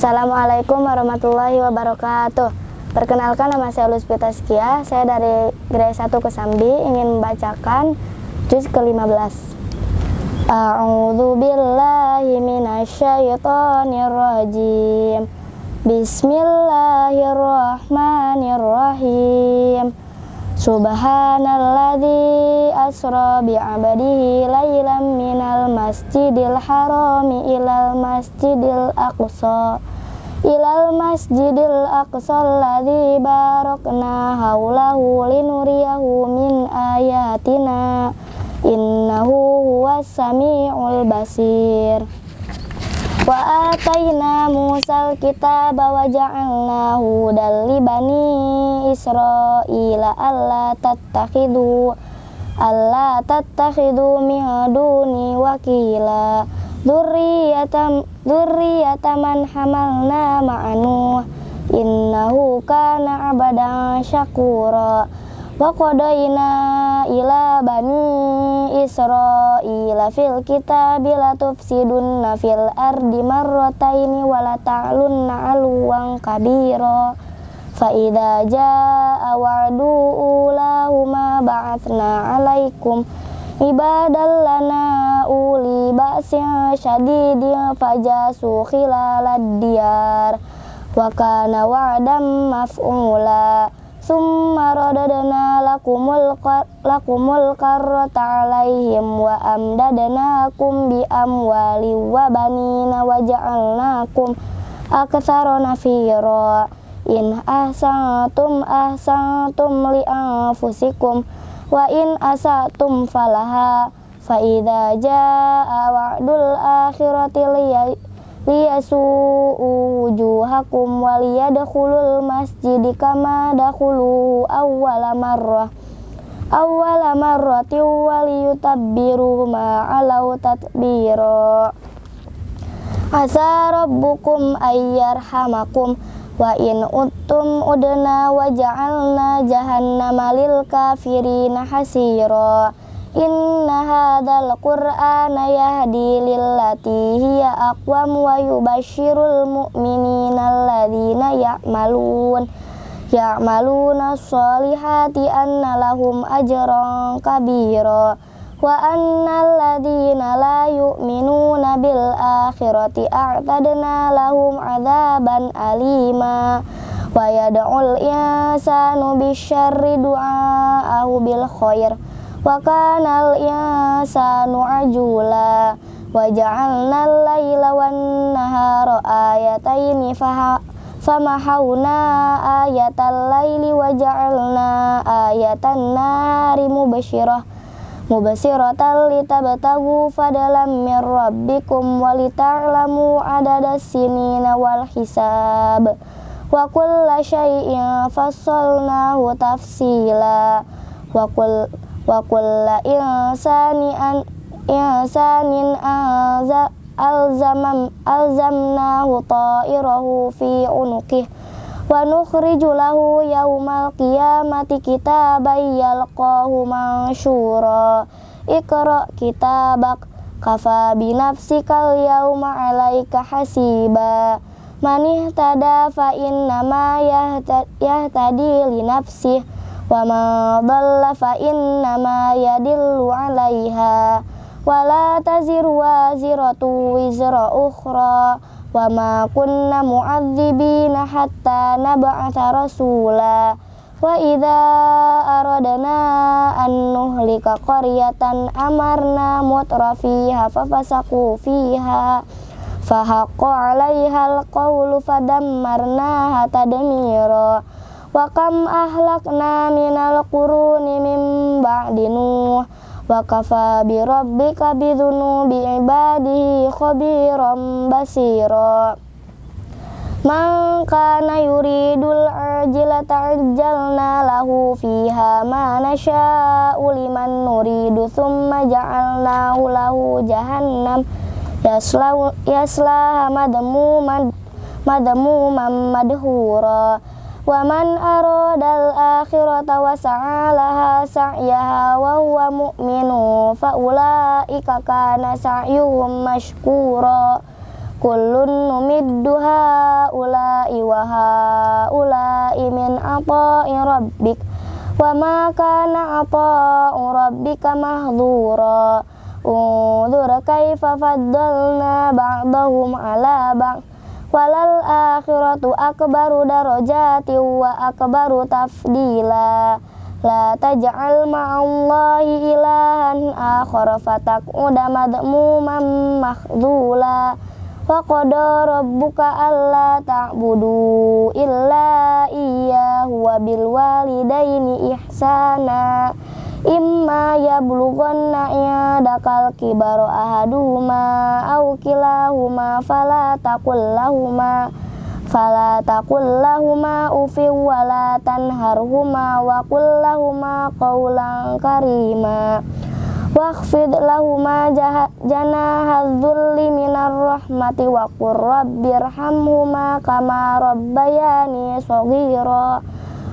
Assalamualaikum warahmatullahi wabarakatuh. Perkenalkan nama saya Lutfi Taskia. Saya dari Grade 1 Kesambi ingin membacakan juz ke-15. A'udzu billahi minasyaitonir rajim. Bismillahirrahmanirrahim. Subhanalladzi asra bi'abadihi laylan minal masjidil harami ilal masjidil aqsa ilal masjidil aqsa alladzi barakna haulahu linuriyahu min ayatina innahu huwas samiul basir Wa atayna Musal kitaba wa ja'alnahu dal bani Israila alla tattakhidu alla tattakhidu min duni wakila dzurriyatan dzurriyatan man hamalna ma'anu. Innahu kana abadan syakura. Wa qadaina ila bani israila fil kitabi la tufsidunna fil ardi marrataini wa la ta'lunna aluwan kabira. Fa idza jaa wa'du ulahuma ba'athna 'alaikum ibadal lana uli ba'sin syadidin fajasu khilalad diyar wa kana wa'dam maf'ula. Summa radadna lakumul lakumul karrata alaihim wa amdadnakum bi amwali wa banina wa ja'alnakum aktsara nafira. In ahsantum ahsantum li anfusikum wa in asatum falaha fa idza jaa wa'dul akhirati liyasu'u wujuhakum waliyadkhulul masjid kama dakhulu awwala marrah. Awwala marratin waliyutabbiru ma alau tatbira. Asa rabbukum ayyarhamakum wa in uttum udna wa ja'alna jahannama lil kafirina hasira. Inna hadzal qur'ana yahdi lillati hiya aqwam wa yubashshirul mu'minina alladzina ya'malun. Ya'maluna sholihati anna lahum ajran kabira wa annal ladzina la yu'minuna bil akhirati a'tadna lahum adzaban alima wa yad'ul insanu bisyarri du'aahu bil khair wa kanal insanu ajula wa ja'alna al-laila wan nahara ayataini mubasiratan litabtagu fadalam mir rabbikum wa lita'lamu adada sinina wal hisab. Wa kulla syai'in fassalnahu tafsila. Wa kulla wa kulla insani an insanin alzamam alzamnahu ta'irahu fi unuqih wa yaumal qiyamati kitaban yalqahu mansyura ikra kitabak kafa binafsikal yauma alaika hasiba. Man ihtada fa innama yahtadi li nafsihi wa ma dhalla fa innama yadillu 'alaiha. Wa la taziru waziratu wizra ukhra wa ma kunna mu'adzibina hatta nab'atha rasula. Wa idza aradna an nuhlika qaryatan amarna mutrafiha fafasaku fiha. Fahaqqa 'alaiha alqawlu fadammarnaha tadmira. Wa kam ahlakna minal quruni min ba'di nuh wa kafa bi rabbika bi dhunubi ibadihi khabiran basira Man kana yuridul ajila ta'ajjalna lahu fiha ma nasha'u liman nuridu thumma ja'alnahu lahu jahannam yaslahu yaslaha madmuman madmuman madhura wa man aradal akhirata wa sa'alaha sa'yaha wa huwa mu'minu fa ulaika kana sa'yuhum mashkura. Kullun numiddu haula'i wa haula'i min ata'i rabbik. Wa ma kana ata'u rabbika mahdura unzur kaifa faddalna ba'dahum ala ba'd walal akhiratu akbaru darajati wa akbaru tafdila. La taj'al ma'allahi ilahan akhara fataq'uda madmuman makhdula Wa qada rabbuka alla ta'budu illa iyyahu wa bil ihsana imma yablughanna yadakal kibaru ahaduhuma aw kilahuma fala taqul lahuma Fala taqul lahuma ufi wa la tanharhuma wa qul lahuma qawlan karima. Wakhfid lahuma janaha dhulli minar rahmati wa qur rabbirhamhuma kama rabbayani saghira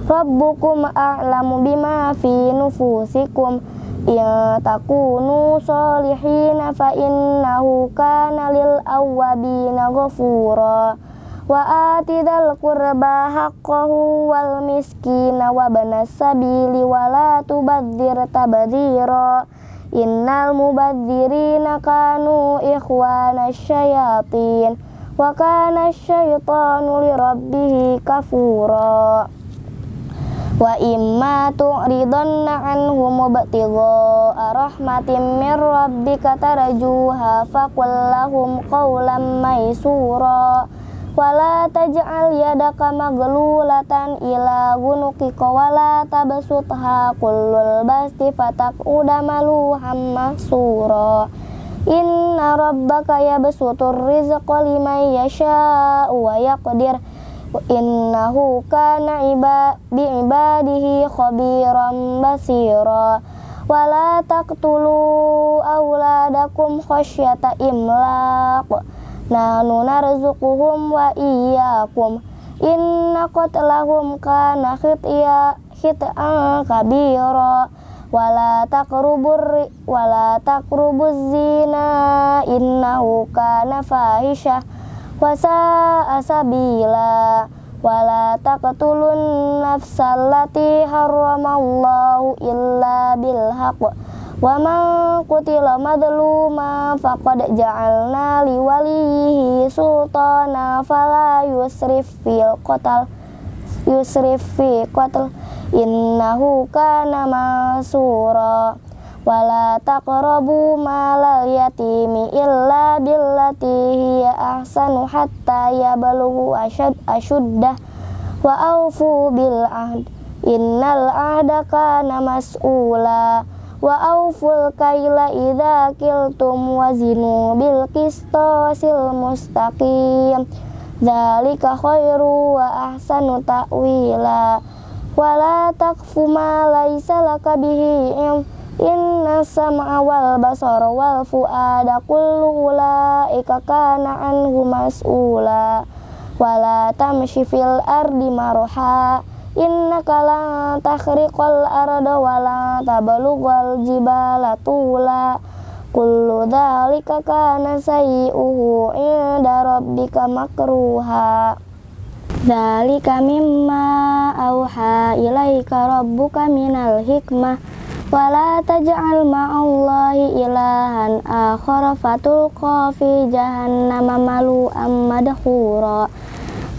Rabbukum a'lamu bima fi nufusikum. Ya takunu salihina fa innahu kana lil awwabina ghafura. Wa atidal qurba haqqahu wal miskina wa banas sabili wa la tubadzir tabdzira innal mubadzirina kanu ikhwana syayatin. Wa kana syaitanu lirabbih kafura wa imma tu'ridanna anhum mubtigha rahmatin min rabbika tarjuha faqul lahum qawlan maysura. Wala taj'al yadaka maglulatan ila gunukika wala tabsutha kullul basti uda maluham mahsura. Inna rabbaka yabsutur rizqa liman yasha'u wa yaqdir innahu kana iba bi ibadihi khabiran basira. Wala taqtulu auladakum khasyata imlaq. Nahnu narzuquhum wa iyyakum. Inna qatlahum kana khitya khit'an kabira. Wala taqrubur wala taqrubuz zina. Innahu kana fahisha wa sa'a sabila wala taqtulun nafsallati harramallahu illa bil haqq Wa man qutila madluma faqad ja'alna li walihi sultana fala yusrif fil qatl yusrif fi qatl. Innahu kana masura wala taqrabu malal yatimi illa billati hiya ahsanu hatta yablughu ashad ashuddah. Wa aufu bil ahd innal ahda kana mas'ula. Wa auful kaila idza kiltum wazinu bil qistasil mustaqim. Dzalika khairu wa ahsanu ta'wila. Wala taqfu ma laisa laka bihi inna sam'a wal basara wal fuada kullu ulaika kana anhu mas'ula. Wala tamshi fil ardi marha. Innaka la takhriqal arda wa la tablughal jibala tula. Kullu dzalika kana sayyi'uhu 'inda rabbika makruha. Dzalika mimma auha ilaika rabbuka minal hikmah wala taj'al ma'allahi ilahan akhara fatulqa fi jahannama malu'am madhura.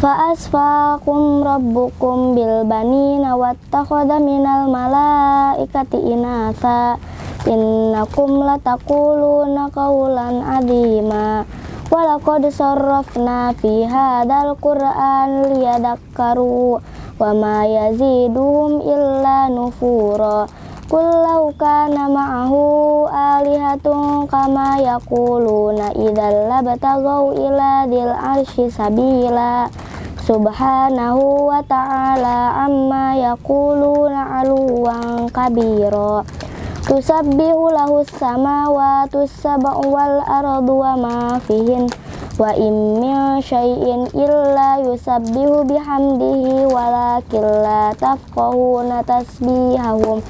Fa asfaqum rabbukum bil banina wattakhadha minal malaikati inatha. Innakum lataquluna qawlan adzima walaqad sarrafna fi hadzal qur'an liyadakkaru wa ma yaziduhum illa nufura Kullau kana ma'ahu alihatun kama yakuluna idzal labtagau ila dil arsy sabila. Subhanahu wa ta'ala amma yaquluna aluwan kabira. Tusabbihu lahu samawati sab'u wal ardu wa ma fihin. Wa in syai'in illa yusabbihu bihamdihi walakin la tafqahuna tasbihahum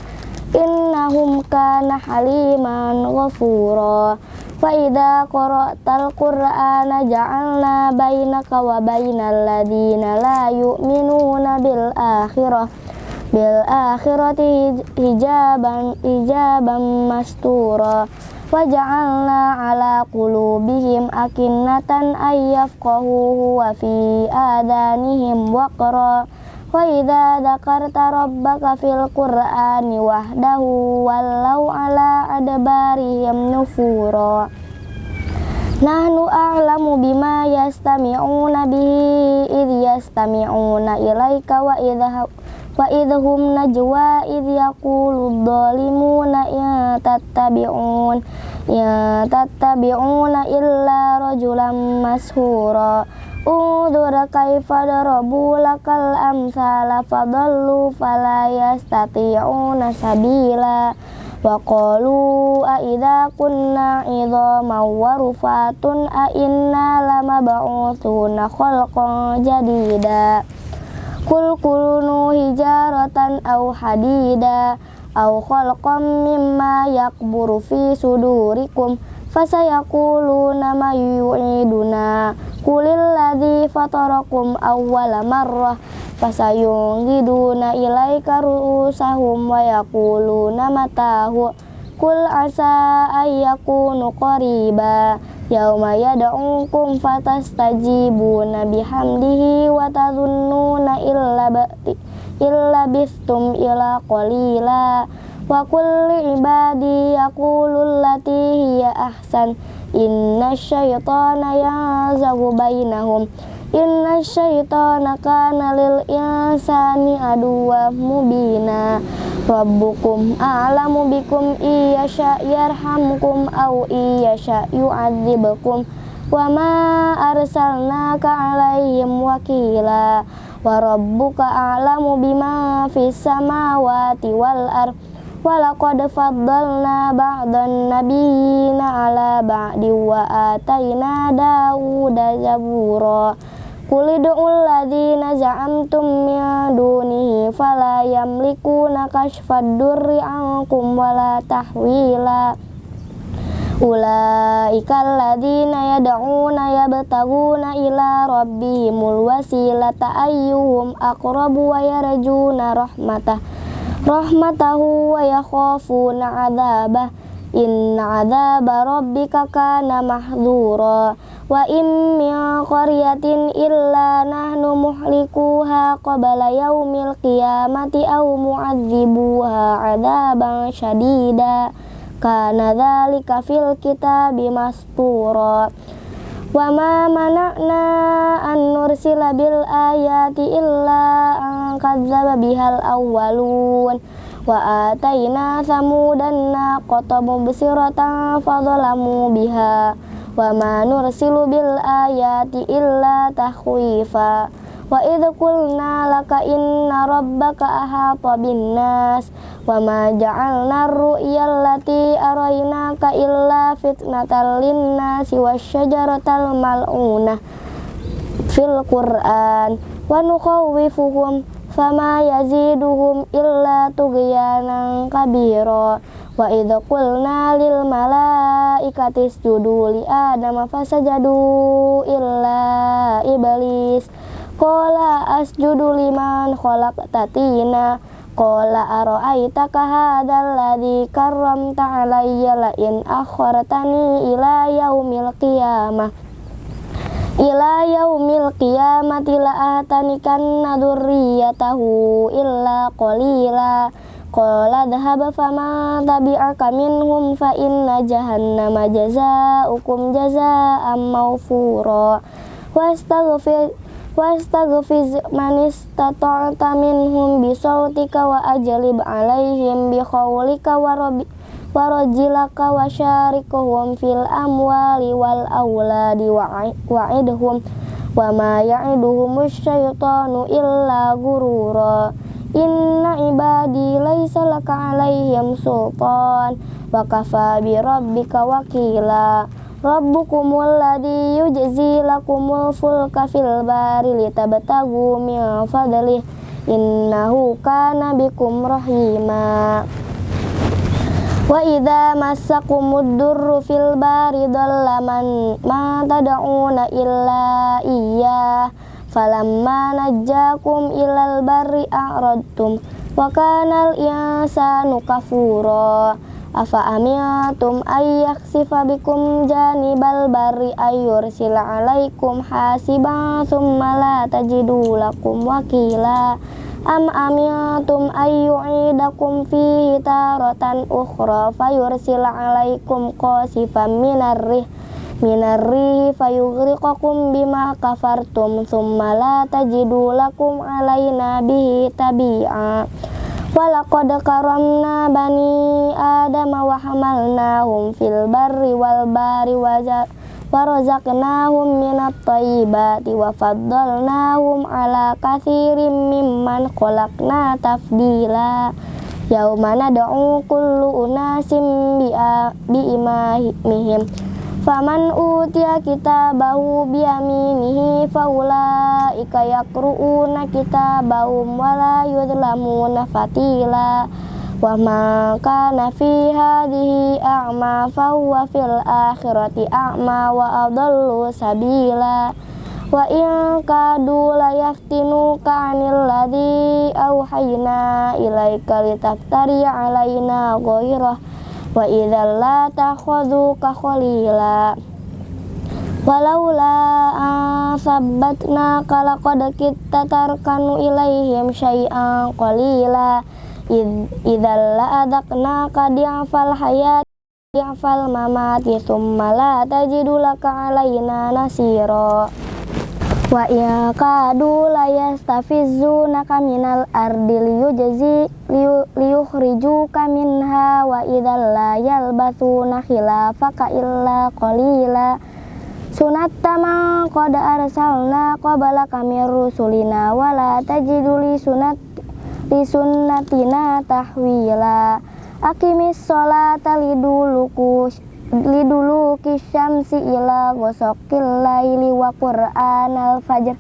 innahum kana haliman ghafura. Wa idza qara'tal Qur'ana ja'alna bainaka wa bainal ladina la yu'minuna bil akhirah. Bil akhirati hijaban hijaban mastura. Wa ja'alna ala qulubihim akinnatan ayyafqahu wa fi adanihim waqra wa idza dzakarta rabbaka fil qur'ani wahdahu wallau ala adbarihim nufura. Nahnu a'lamu bima yastami'una bihi idh yastami'una ilaika wa idha wa idhum najwa idh yaqulu dhalimuna ya tattabi'un ya tattabi'una illa Undur kaifa darabu lakal amsala fadallu fala yastati'una sabila. Wa qalu kunna idhaman wa rufatun a inna lamab'utsuna khalqan jadida. Kul kulunu hijaratan aw hadida aw khalqan mimma yakburu fi sudurikum fasayaquluna ma yu'iduna kulil ladzi fatarakum awwala marrah fasayungiduna ilaika ru'usahum wa yaquluna matahu kul asa ayyakunu qariba yauma yad'ukum fatastajibuna bihamdihi wa tadhunnuna illa ba'ti illa bistum ila qalila wa kulli ibadi yaqulu allati hiya ahsan inna syaitana yazagu bainahum. Inna syaitana kana lil insani aduwa mubina. Rabbukum a'lamu bikum iya yarhamkum au iya yu'adzibukum Wa ma arsalnaka alaihim wakila. Wa rabbuka a'lamu bima fis samawati wal ardh Walaqad faddalna ba'dan nabiyina ala ba'di wa atayna Dawuda zabura. Kulidul ladina za'amtum min dunihi fala yamlikuna kashfad durri ankum wala tahwila. Ulaika alladhina yad'una yabtaguna ila rabbihimul wasilata ayyuhum aqrabu wa yarjuna rahmatah rahmatahu wa yakhafuna adzabah Inna adzaba rabbika kana mahdura wa in min qaryatin illa nahnu muhlikuha qabla yaumil qiyamati aw mu'adzibuha adzaban syadida kana dzalika fil kitabi mastura wa ma mana'na an nursila bil ayati illa an kadzdzaba bihal awwalun. Wa atayna samudan naqata mubsiratan fadhalamu biha. Wa ma nursilu bil ayati illa tahwifa wa idh qulna laka inna rabbaka ahata bin nas wa ma ja'alna ar-ru'ya allati araynaka illa fitnatan lin nasi wasyajaratal mal'unah fil qur'an. Wa nukhawwifuhum fama yaziduhum illa tughyanan kabira. Wa idh qulna lil malaikati isjudu li adama fasajadu illa iblis qala asjudu liman khalaqta tina qala ara'aitaka hadzal ladzi karramta alayya la in akhartani ila yaumil qiyamah. Ila yaumil qiyamati la atanikan dzurriyyatahu illa qalila. Qala dhahaba fama tabi'aka minhum fa inna jahannama jazaa'ukum jazaa'an mawfura. Wastaghfir wastaghfiz man istata'ta minhum bisautika wa ajlib alaihim bi khawlika wa rabbi warajilaka wa syarikuhum fil amwali wal awladi wa'idhum wa ma ya'iduhum syaitanu illa gurura. Inna ibadi rabbukumul ladhi yujzi lakumul fulka fil bari litabtagu min fadlih innahu kana bikum rahima. Wa idza massakumud durru fil bari dhalla man ma tad'una illa iya falamma najjakum ilal barri a'radtum wa kanal insanu kafura afa amiyatum ayyaksifa bikum janibal barri ayyursila alaikum hasiban thumma la tajidu lakum wakila. Am amiyatum ayyu'idakum fihi taratan ukhra fayursil alaikum qasifan minarrih minarrihi fayughriqakum bima kafartum thumma la tajidu lakum alaina bihi tabi'a walaqad karamna bani adama wa hamalnahum fil barri wal bari wajah warazaqnahum minat thayyibati wa faddalnahum ala kathirin mimman khalaqna tafdila. Yauma nad'u kullu unasim bi imamihim faman utiya kitabahu bi yaminihi faulaika yaqru'una kitabahum wa la yudlamuna fatila. Wa ma kana fi a'ma fa fil akhirati a'ma wa adallu sabila. Wa in kadu la yaftinuka 'anil ladzi auhayna ilaika litaftari 'alaina ghairah wa idzal la takhudhuka khalila. Walaula sabbatna kala qad kita tarkanu ilaihim syai'an qalila. Idzal la adaqna kadi'fal hayat di'fal mamati thumma la tajidu laka alaina nasira wa ya kadu la yastafizunaka minal ardi liyujzi liyukhrijuka minha wa idzal la yalbathuna khilafaka illa qalila. Sunatta ma qad arsalna qablaka mir rusulina wala tajidu li sunat li sunnatina tahwila. Akimis sholata liduluku liduluki syamsi ila ghosokil laili wa qur'anal fajr.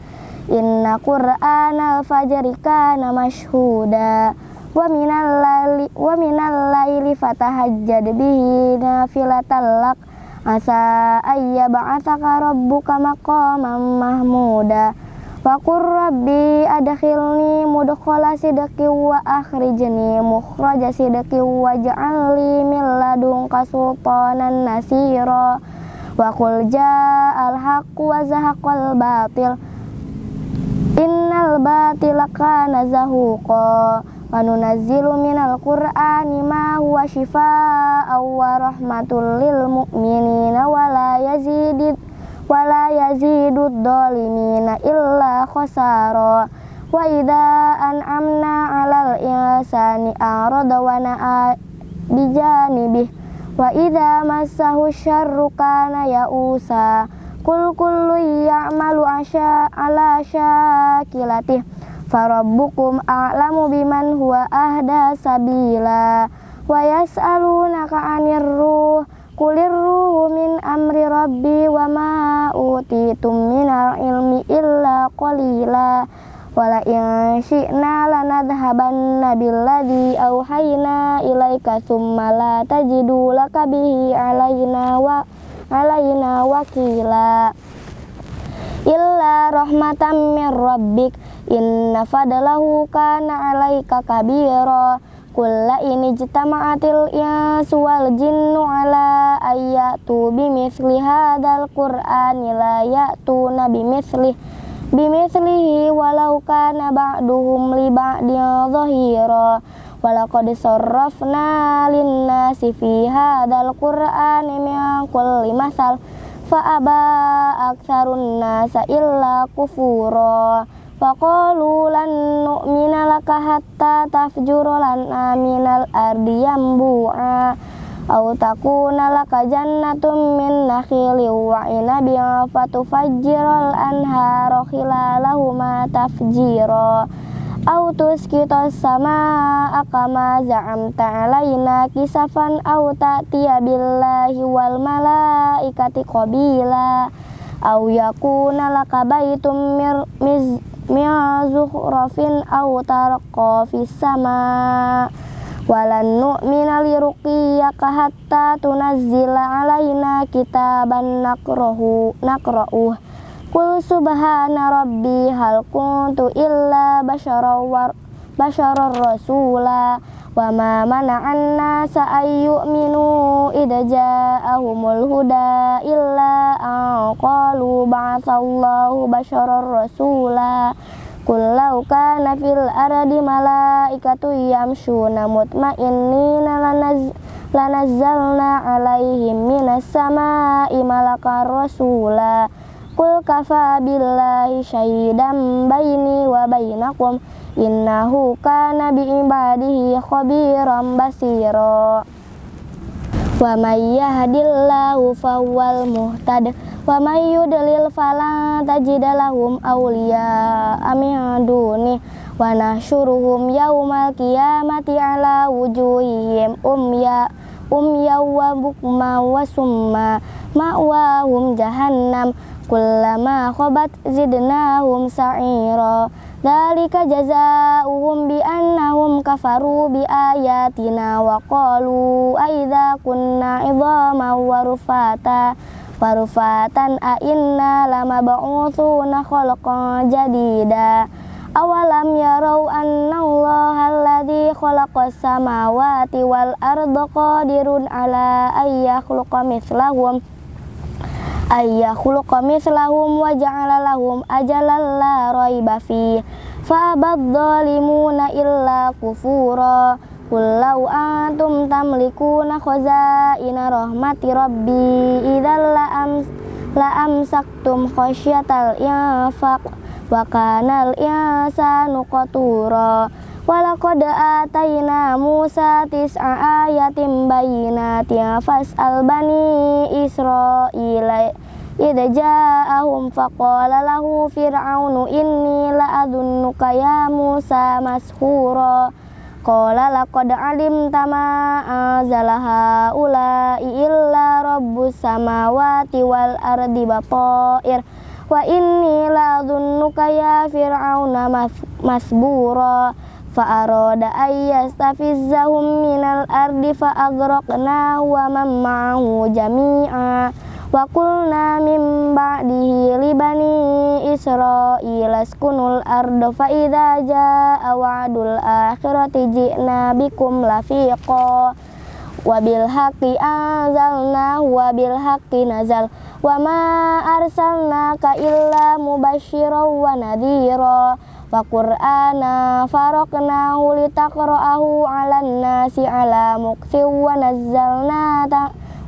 Inna qur'anal fajri kana mashhuda. Wa minal laili wa minal laili fatahajjad bihi nafilatal lak. Asa ayya ba'athaka rabbuka maqaman mahmuda Wa qur rabbi adkhilni mudkhala sidqi wa akhrijni mukhraja sidqi waj'alni min ladunka sultanan nasira. Wa qul ja'al haqqu wa zahaqal batil. Innal batila kana zahuqa. Wa nunazzilu minal qur'ani ma huwa shifaa'an wa rahmatul lil mu'minina wa la yazidid wala yazidu dhalimina illa khasara. Wa idza an'amna 'alal insani arada wa na'a bijanibih wa idza massahu syarru kana ya'usa. Kul kullu ya'malu asya ala syakilatih farabbukum a'lamu biman huwa ahda sabila. Wa yas'alunaka 'anir ruh Kulir ruhu min amri rabbi wa ma utitum minal ilmi illa qalila. Wala in syi'na lanadhabanna billadhi auhayna ilaika thumma la tajidu laka bihi alaina wa alaina wakila. Illa rahmatan min rabbik inna fadlahu kana alaika kabira kulla ini jitama'atil insu wal jinnu ala ayatu bimithli hadal qur'ani la ya'tuna bimithli bimithlihi walau kana ba'duhum li ba'din dhahira walaqad sarrafna linnasi fi hadal qur'ani min kulli masal. Fa aba aktsarun nasa illa kufura Faqalu lan nu'mina laka hatta tafjura lana minal ardi yambu'a. Au takuna laka jannatun min nakhili wa inabin fatufajjiral anhara khilalahuma tafjira. Au tuskitas sama akama za'amta alaina kisafan au ta'tiya billahi wal malaikati qabila. Au yakuna laka baitum mir min zukhrafin aw tarqa fis sama walan nu'mina liruqiyaka hatta tunazzila alaina kitaban nakrahu nakra'uh Kul subhana rabbi hal kuntu illa basyarar basyarar rasula wa ma mana'an nasa ayyuminu idza ja'ahumul huda illa an qalu ba'athallahu basyarar rasula. Kullau kana fil ardi malaikatu yamshuna mutmainnina lanaz lanazzalna alaihim minas sama'i malakar rasula. Kul kafa billahi syahidan baini wa bainakum innahu kana bi ibadihi khabiran basira Wa may yahdillahu fawwal muhtad wa may yudlil fala tajida lahum awliya min duni wa nahsyuruhum yaumal qiyamati ala wujuhihim umya umya wa bukma wa summa ma'wahum jahannam kullama khabat zidnahum sa'ira Dalika jazaa'uhum bi annahum kafaru bi ayatina wa qalu aidza kunna idhaman wa rufata warufatan a inna lama ba'uthuna khalqan jadida. Awalam yarau anna Allah alladhi khalaqas samawati wal arda qadirun ala ayyakhluqa mithlahum ayyakhluqa mithlahum wa ja'ala lahum ajalan la raiba fi fa abadzalimuna illa kufura Kullau antum tamlikuna khazaina rahmati rabbi idzal la am la amsaktum khasyatal infaq wa kanal insanu qatura Walaqad atayna Musa tis'a ayatin bayyinatin fas'al bani Israila idza ja'ahum faqala lahu fir'aunu inni la'adunnuka ya Musa mashura. Qala laqad alimta ma anzalaha ulai illa rabbus samawati wal ardi bapair wa inni la dhunnuka ya fir'auna masbura fa arada ayyastafizzahum minal ardi fa agraqna wa man ma'ahu jami'a Wa qulna min ba'dihi li bani Israila askunul arda fa idza jaa wa'dul akhirati ji'na bikum lafiqa wa bil haqqi anzalna wa bil haqqi nazal wa ma arsalnaka illa mubasysyiran wa nadhira wa qur'ana faraqnahu litaqra'ahu 'alan nasi 'ala muqtin wa nazzalna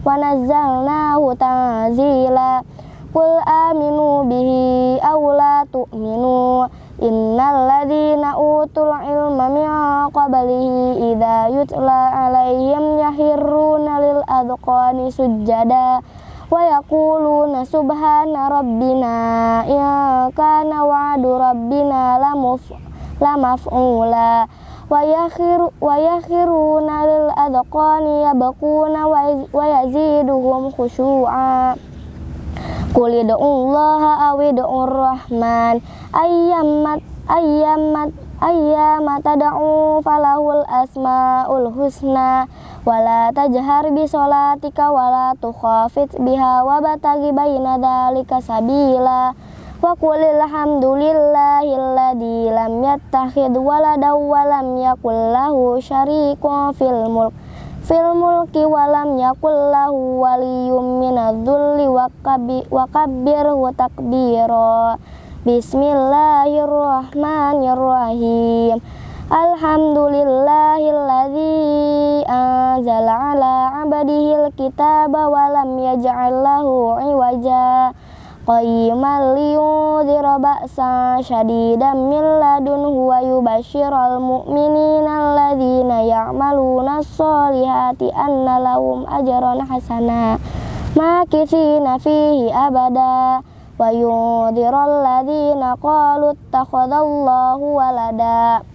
wa nazzalnahu tanzila. Qul aminu bihi aw la tu'minu. Innal ladzina utul ilma min qablihi idza yutla alaihim yahirruna lil adqani sujada wa yaquluna subhana rabbina in kana wa'du rabbina lamuf lamaf'ula wa yakhiru wa yakhiruna lil adqani yabquna wa yaziduhum khushu'a. Qul Allah awid'ur rahman. Ayyamat ayyamat ayyamat tad'u falahul asmaul husna wala tajhar bi salatika wala tukhafit biha wa bataghi baina dzalika sabila. Wa qul alhamdulillahilladzi lam yattakhid walada wa lam yakul lahu syarikun fil mulk. Fil mulki wa lam yakul lahu waliyyun minadh-dhulli wa kabbirhu takbira. Bismillahirrahmanirrahim Alhamdulillahilladzi anzala ala abadihil kitaba wa lam yaj'al lahu iwaja. Qayyiman liyudhira ba'sa syadidan min ladunhu wa yubasyiral mu'minina alladzina ya'maluna sholihati anna lahum ajran hasana. Makithina fihi abada. Wa yudhiral ladzina qalu ittakhadallahu walada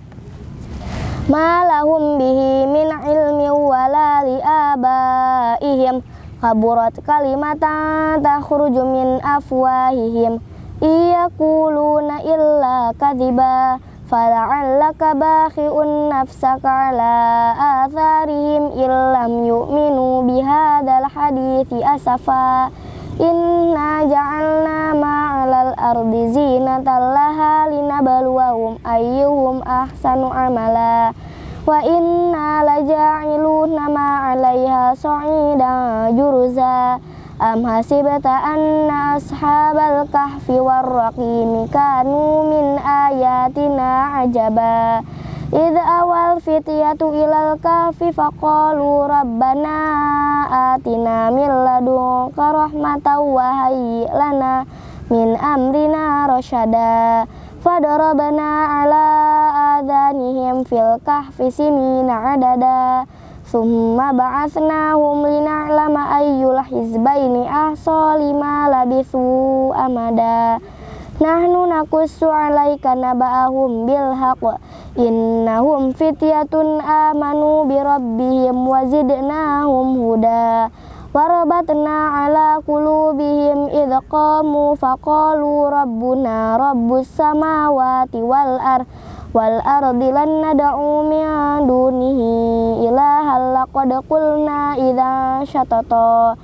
Malahum bihi min ilmi wala liabaihim. Kaburat kalimatan takhruju min afwahihim. Iyakuluna illa kadiba fala'allaka bakhi'un nafsaka ala atharihim illam yu'minu bihadal hadithi asafa. Inna ja'alna ma'alal ardi zinatan laha linabluwahum ayyuhum ahsanu amala. Wa inna laja'iluna ma'alaiha sa'idan juruza. Am hasibta anna ashabal kahfi warraqimi kanu min ayatina ajabah Idza awal fityatu ilal kafi faqalu rabbana atina min ladunka rahmatan wa hayyi lana min amrina rasyada fadarabna ala adanihim fil kahfi sinina adada. Summa ba'atsnahum lina'lama ayyul hizbaini ahsa lima amada. Nahnu nakussu alaika naba'ahum bil haqq innahum fityatun amanu bi rabbihim wa zidnahum huda warabatna ala qulubihim idh qamu faqalu rabbuna rabbus samawati wal ardh wal ardi lan nad'u min dunihi ilaha laqad qulna idza syatata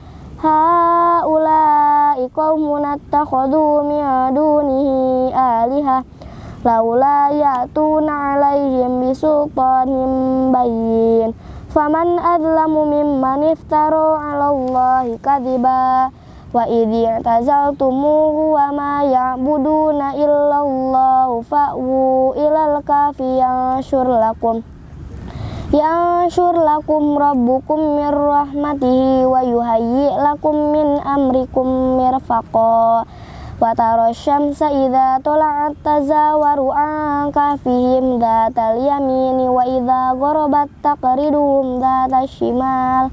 haula'i qaumun attakhadhu min dunihi aliha laula ya'tuna 'alaihim bisultanin bayyin. Faman adlamu mimman iftara 'ala Allahi kadhiba wa idh i'tazaltumuhu wa ma ya'buduna illallah fa'wu ilal kafi yanshur lakum yanshur lakum rabbukum mir rahmatihi wa yuhayyi lakum min amrikum mirfaqa. Wa tara syamsa idza tala'at tazawaru an kafihim dhatal yamini wa idza gharabat taqriduhum dhatal shimal.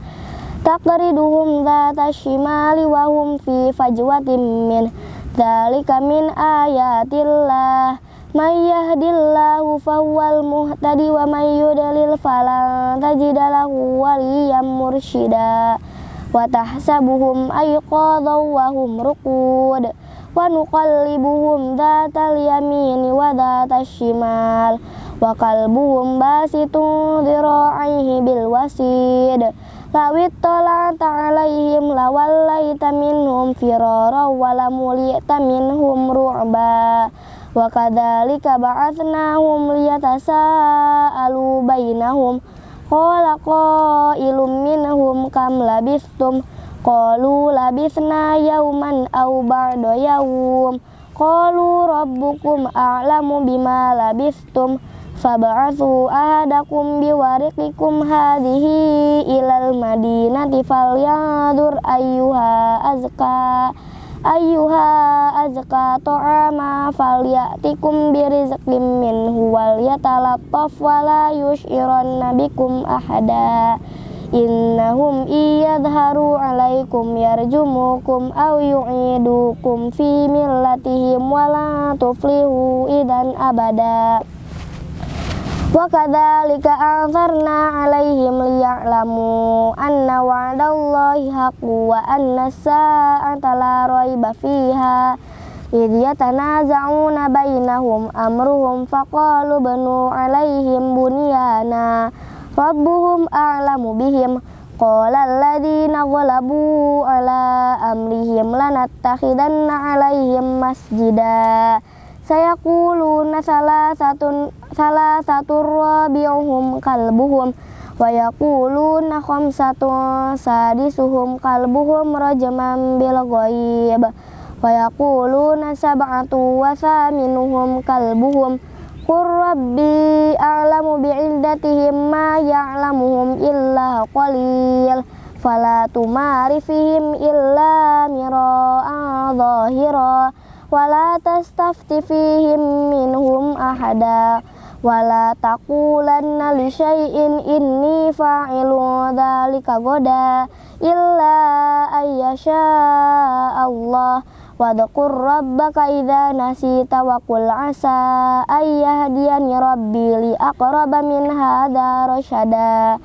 Taqriduhum dhata shimali wa hum fi fajwatin min. Dzalika min ayatillah may yahdillahu fahuwal muhtadi wa may yudlil falan tajidalahu waliyyan mursyida. Wa tahsabuhum ayqadha wa hum ruqud. Wa nuqallibuhum dhatal yamini wa dhatal shimal. Wa qalbuhum basitun dhira'ihi bil wasid. Lawit tola'ata alaihim lawallaita minhum firara walamulita minhum ru'ba wa kadzalika ba'atsnahum liyatasaalu bainahum qala qailum minhum kam labistum qalu labisna yauman aw ba'da yaum qalu rabbukum a'lamu bima labistum fab'athu ahadakum biwariqikum hadhihi ilal madinati falyandur ayyuha azka ayyuha azka ta'ama falyatikum birizqim minhu wal yatalattaf wala yushiranna bikum ahada. Innahum iyadharu alaikum yarjumukum aw yu'idukum fi millatihim wala tuflihu idan abada Wa kadzalika anzarna 'alaihim liya'lamu anna wa'dallahi haqqu wa anna as-sa'ata la raiba fiha idh yatanaza'una bainahum amruhum faqalu banu 'alaihim bunyana rabbuhum a'lamu bihim qala alladhina ghalabu 'ala amrihim lanattakhidanna 'alaihim masjida sayaquluna salah satu salah satu rabi'uhum kalbuhum wa yaquluna khamsatun sadisuhum kalbuhum rajman bil ghaib wa yaquluna sab'atu wa kalbuhum Qur rabbi a'lamu bi'iddatihim ma ya'lamuhum illa qalil fala tumari fihim illa mira'an zahira wala tastafti fihim minhum ahada. Wala taqulanna li syai'in inni fa'ilu dzalika goda. Illa ayyasha Allah. Wadhkur rabbaka idza nasita wa qul asa ayyahdiyani rabbi li aqraba min hadza rasyada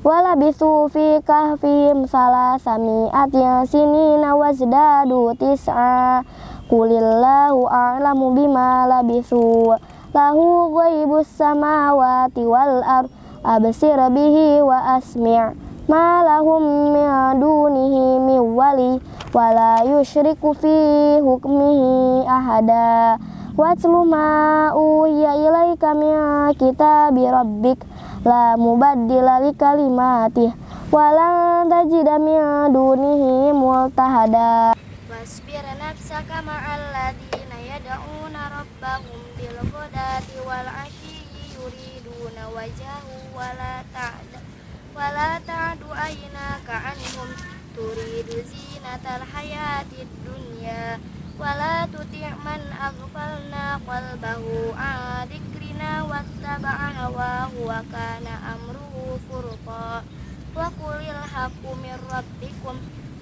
wala bisu fi kahfihim salasami atin sinina wazdadu tis'a Qulillahu a'lamu bima labisu. Lahu ghaibus samawati wal ard. Absir bihi wa asmi' ma lahum min dunihi min wali wa la yushriku fi hukmihi ahada. Watlu ma uhiya ilaika min kitabi rabbik. La mubaddila li kalimatih. Walan tajida min dunihi multahada nafsaka ma'al ladina yad'una rabbahum bil ghadati wal ashyi yuriduna wajahu wala ta'da wala ta'du aynaka anhum turidu zinatal hayatid dunya wala tuti' man aghfalna qalbahu an dzikrina wattaba'a hawahu wa kana amruhu furqa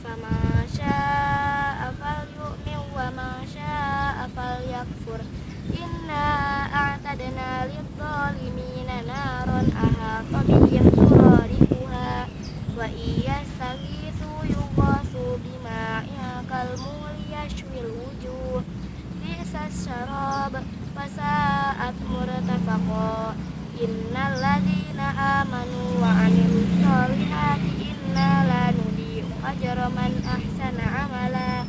wa qulil haqqu min rabbikum fama syaa falyu'min wa ma syaa falyakfur inna a'tadna lidh-dhalimina naron ahata bihim suradiquha wa iya saghithu yughasu bima'in kalmul yashwil wujuh. Bi'sas syarab wa sa'at murtafaqa. Innal ladhina amanu wa 'amilus solihati inna la nudhi'u ajra man ahsana amala.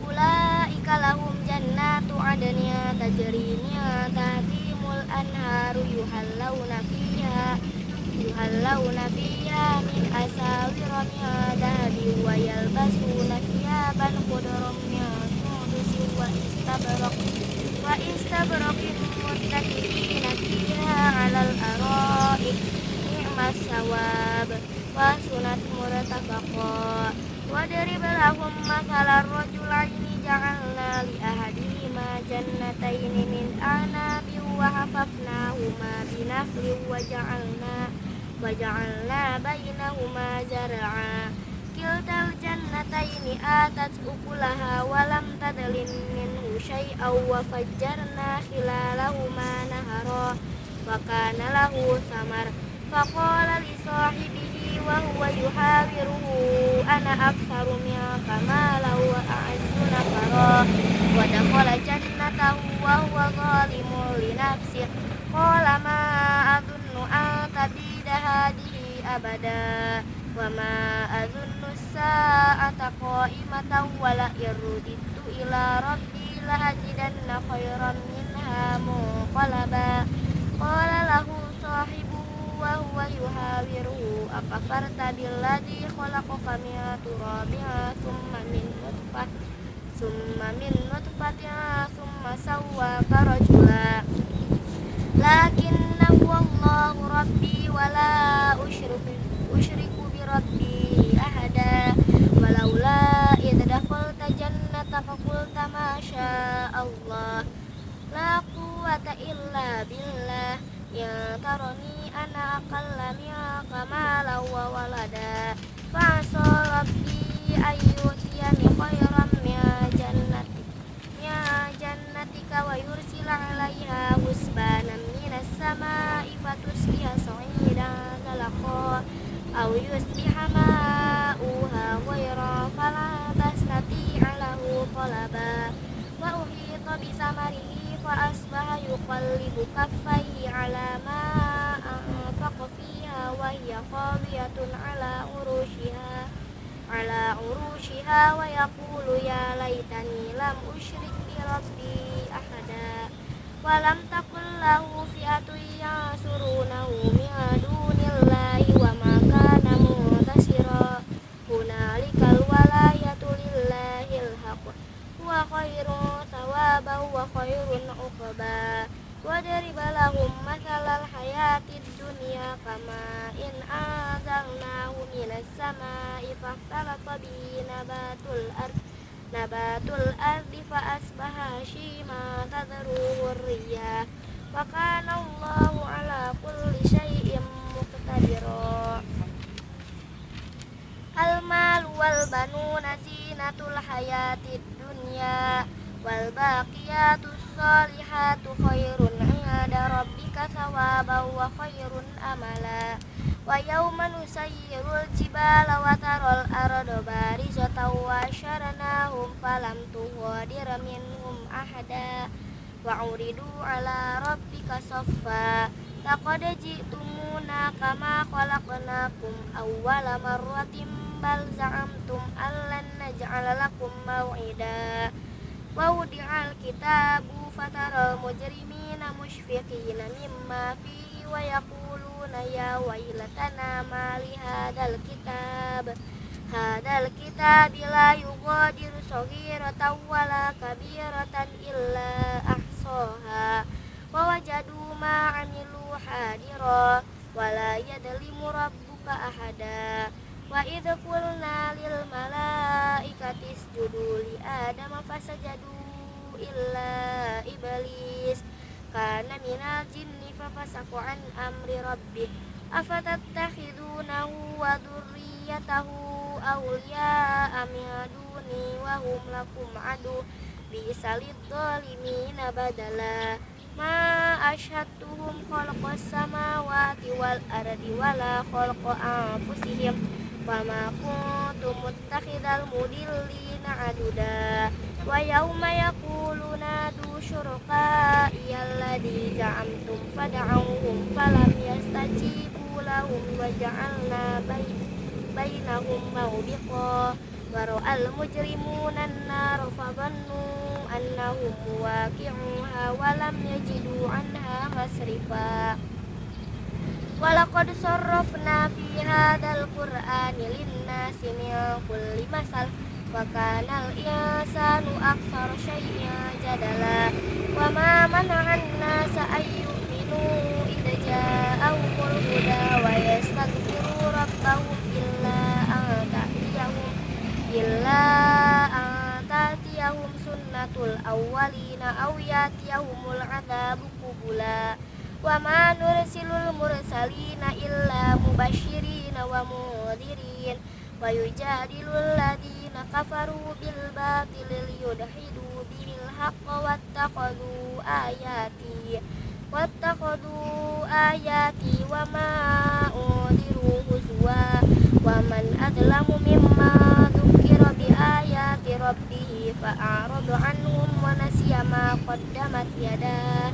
Ulaika lahum jannatu adnin tajri min tahtihimul anharu yuhallawna fiha yuhallawna fiha min asawira min dhahabin wa yalbasuna thiyaban khudran min sundusin wa istabraq wa istabraqin muttaqiina fiha 'alal ara'ik ni'mas sawab wa sunat murtafaqa Wadarib lahum masalar rajulaini ja'alna li ahadihima jannataini min anabi wa hafafnahuma binafli wa ja'alna wa ja'alna bainahuma zar'a. Kiltal jannataini atat ukulaha wa lam tadlin minhu syai'aw wa fajjarna khilalahuma nahara. Wa kana samar. Faqala li sahibihi wa huwa yuhawiruhu ana aktsaru minka malan wa a'azzu nafara wa dakhala jannatahu wa huwa zalimun li nafsihi qala ma adunnu an tabida hadihi abada? Wa ma adunnu sa'ata qa'imatan wa la irudittu ila rabbi la ajidanna khairan minha munqalaba. Qala lahu sahibuhu wa huwa yuhawiruhu akafarta billadhi khalaqaka min turabin thumma min nutfah thumma min nutfatin thumma sawwaka rajula lakinnahu Allahu rabbi wa la usyriku usyriku bi rabbi ahada walaula idh dakhalta jannataka qulta ma Allah la quwwata illa billah ya tarani ana aqalla minka malan wa walada fa'asa rabbi ayyutiyani khairan min jannati min jannatika wa yursila 'alaiha husbanan minas sama'i fatusqiya sa'idan zalaqa aw yusbiha ma'uha ghayra fala tastati'a lahu talaba wa uhita bi samarihi fa asbaha yuqallibu kaffaihi 'ala ma anfaqa fiha wa hiya khawiyatun 'ala urushiha 'ala urushiha wa yaqulu ya laitani lam usyrik bi rabbi ahada wa lam takul lahu fi'atun yansurunahu min dunillahi wa ma kana muntasira hunalikal walayatu lillahil haqq huwa khairun thawaban wa khairun uqba wa dariba lahum mathalal hayatid dunya kama in nabatul nabatul ardi fa asbaha shima tadruhu riyah wa kana Allahu ala kulli syai'in muqtadira. Al mal wal inda rabbika thawaban wa khairun amala. Wa yawma nusayyirul jibala wa taral arda barizata wa syaranahum falam tughadir minhum ahada. Wa uridu ala rabbika saffa. Laqad ji'tumuna kama khalaqnakum awwala marratin bal za'amtum allan naj'ala lakum maw'ida. Wa wudi'al kitabu فترى المجرمين مشفقين مما فيه ويقولون يا ويلتنا ما لهذا الكتاب هذا الكتاب لا يغادر صغيرة ولا كبيرة إلا أحصاها ووجدوا ما عملوا حاضرا ولا يظلم ربك أحدا وإذ قلنا للملائكة اسجدوا لآدم فسجدوا illa iblis. Karena minal jinni fafasaku an amri rabbih. Afatattakhidunahu wa durriyatahu awliya amiaduni wahum wa hum lakum adu. Bisalid dhalimina badala. Ma asyhadtuhum khalaqas samawati wal ardi wala khalaqa anfusihim. Wa ma kuntum muttakhidal mudillina aduda wa yauma yaquluna du syuraka alladhi za'amtum fad'auhum falam yastajibu lahum wa ja'alna bainahum mawbiqa. Wa ra'al mujrimuna an-nar fadhannu annahum waqi'uha wa lam yajidu 'anha masrifa. Walaqad sarrafna fi وكان الإنسان أكثر شيء جدلا وما منع الناس أن يؤمنوا إذ جاءهم الهدى ويستغفروا ربهم إلا أن تأتيهم إلا أن تأتيهم سنة الأولين أو يأتيهم العذاب قبلا وما نرسل المرسلين إلا مبشرين ومنذرين ويجادل الذين كفروا بالباطل ليدحدوا به الحق واتخذوا آياتي واتخذوا آياتي وما أنذروا هزوا ومن أظلم مما ذكر بآيات ربه فأعرض عنهم ونسي ما قدمت يداه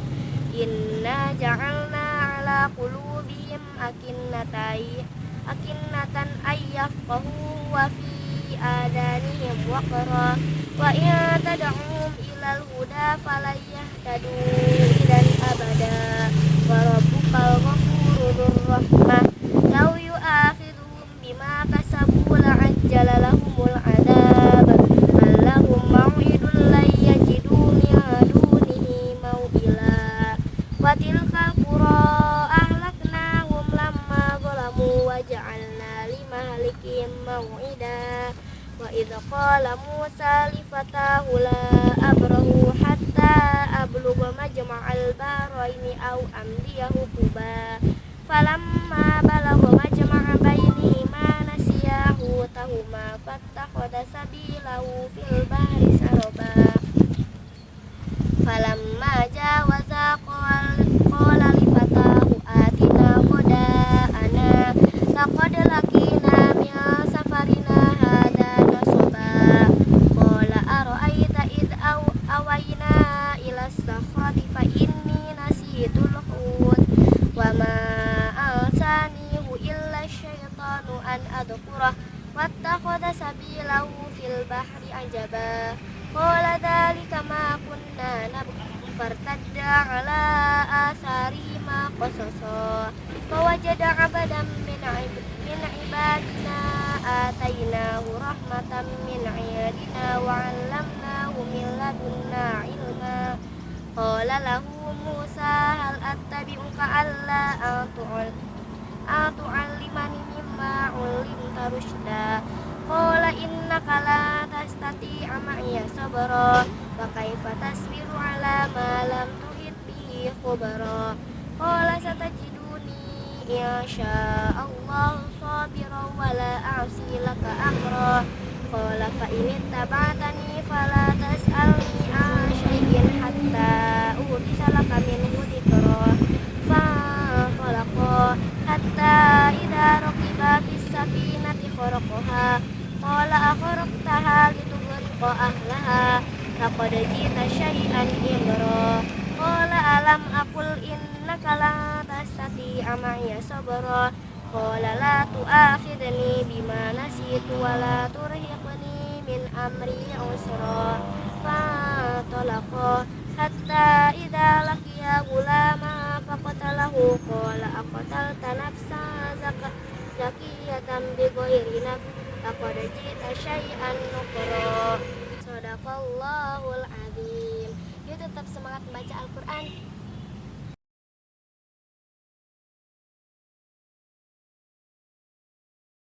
Inna ja'alna ala qulubihim akinnatai akinnatan ayyafqahu wa fi adanihim waqra wa in tad'um ilal huda falayahtadu idan abada wa rabbukal ghafurur rahmah law yu'akhidhum bima kasabu la'ajjala lahumul limahlikim maw'ida wa idza qala Musa li fatahu la abrahu hatta ablugha majma'al baraini aw amdiyahu quba. Falamma balagha majma'a bainihima nasiyahu tahuma fattakhadha sabilahu fil bahri saraba. Falamma jawaza qala li fatahu atina qada'ana laqad laqina min safarina hada nasaba qala ara'aita id aw awayna ila sakhati fa inni nasitul hut wa ma ansanihu illa syaitanu an adkurah wattakhadha sabilahu fil bahri ajaba Qala dhalika ma kunna nabghi fartadda ala asari ma qasasa Fawajada abadan min, min ibadina atainahu rahmatan min iyadina wa 'allamnahu min ladunna ilma Qala lahu Musa hal attabi'uka alla atu'allimani mimma rushda Qala innaka la tastati'a ma'iya sabra Wa kaifa tasbiru ala ma lam tuhit bihi khubara. Qala satajiduni insya Allah sabira wa la a'si laka amra. Qala fa in taba'tani fala tas'alni an hatta uhdisa laka minhu dhikra. Fa khalaqa hatta safinati kharaqaha Qala akhraqtaha litughriqa ahlaha Laqad jita syai'an imra. Qala alam aqul innaka la tastati'a ma'iya sabra. Qala la tu'akhidni bima nasitu wa la turhiqni min amri usra. Fantalaqa hatta idza laqiya gulama faqatalahu. Qala aqtalta nafsa zakiyatan bi ghairi laqad ji'ta syai'an nukra Sadaqallahul azim. Yuk tetap semangat membaca Al-Quran